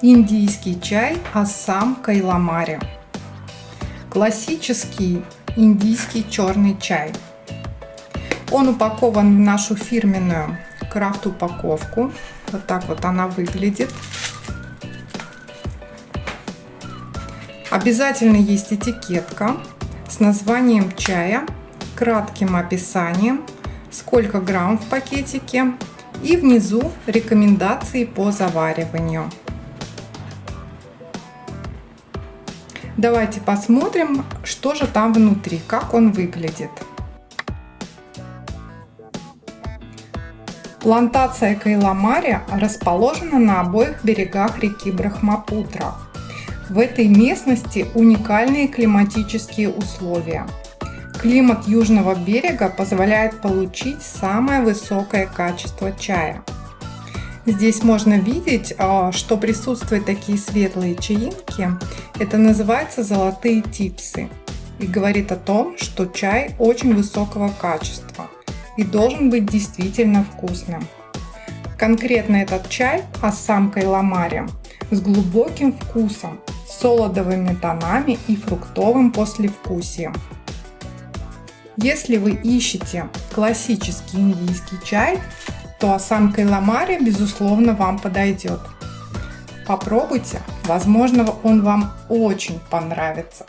Индийский чай Ассам Кайламари. Классический индийский черный чай. Он упакован в нашу фирменную крафт упаковку. Вот так вот она выглядит. Обязательно есть этикетка с названием чая, кратким описанием, сколько грамм в пакетике и внизу рекомендации по завариванию. Давайте посмотрим, что же там внутри, как он выглядит. Плантация Кайламари расположена на обоих берегах реки Брахмапутра. В этой местности уникальные климатические условия. Климат южного берега позволяет получить самое высокое качество чая – Здесь можно видеть, а, что присутствуют такие светлые чаинки. Это называется золотые типсы. И говорит о том, что чай очень высокого качества и должен быть действительно вкусным. Конкретно этот чай Ассам Кайламари с глубоким вкусом, солодовыми тонами и фруктовым послевкусием. Если вы ищете классический индийский чай, то Асам Кайламари безусловно вам подойдет. Попробуйте, возможно он вам очень понравится.